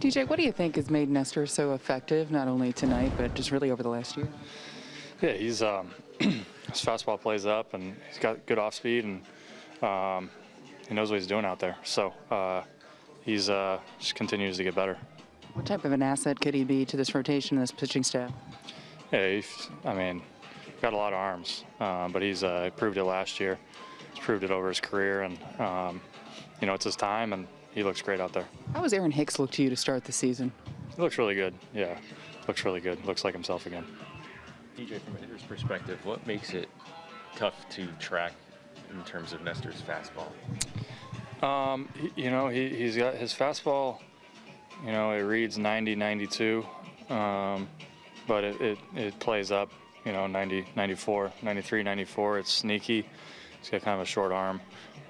DJ, what do you think has made Nestor so effective, not only tonight, but just really over the last year? Yeah, he's um, his fastball plays up, and he's got good off speed, and um, he knows what he's doing out there. So uh, he's uh, just continues to get better. What type of an asset could he be to this rotation and this pitching staff? Yeah, he's, I mean, got a lot of arms, uh, but he's uh, proved it last year. He's proved it over his career, and um, you know it's his time, and he looks great out there. How has Aaron Hicks looked to you to start the season? He looks really good. Yeah, looks really good. Looks like himself again. DJ, from a hitter's perspective, what makes it tough to track in terms of Nestor's fastball? Um, you know, he, he's got his fastball, you know, it reads 90, 92, um, but it, it, it plays up, you know, 90, 94, 93, 94. It's sneaky. He's got kind of a short arm.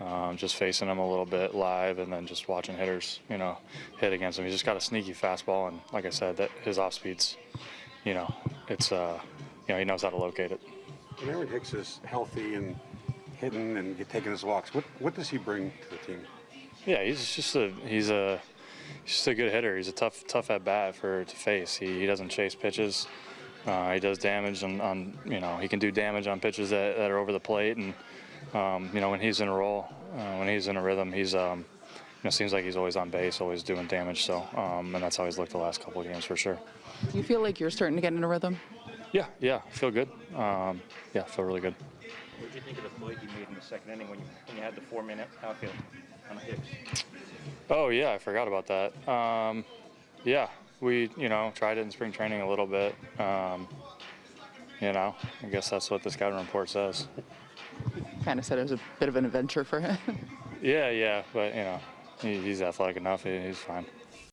Um, just facing him a little bit live and then just watching hitters, you know, hit against him. He's just got a sneaky fastball, and like I said, that his off speeds, you know, it's, uh, you know, he knows how to locate it. When Aaron Hicks is healthy and hitting and taking his walks, what, what does he bring to the team? Yeah, he's just a he's a he's just a good hitter. He's a tough tough at bat for to face. He, he doesn't chase pitches. Uh, he does damage on, on you know he can do damage on pitches that, that are over the plate and um, you know when he's in a roll uh, when he's in a rhythm he's um, you know seems like he's always on base always doing damage so um, and that's how he's looked the last couple of games for sure. Do you feel like you're starting to get in a rhythm? Yeah yeah I feel good. Um, yeah feel really good. What did you think of the play you made in the second inning when you, when you had the four-minute outfield on Hicks? Oh yeah, I forgot about that. Um, yeah, we you know tried it in spring training a little bit. Um, you know, I guess that's what the scouting report says. Kind of said it was a bit of an adventure for him. Yeah, yeah, but you know, he, he's athletic enough. He, he's fine.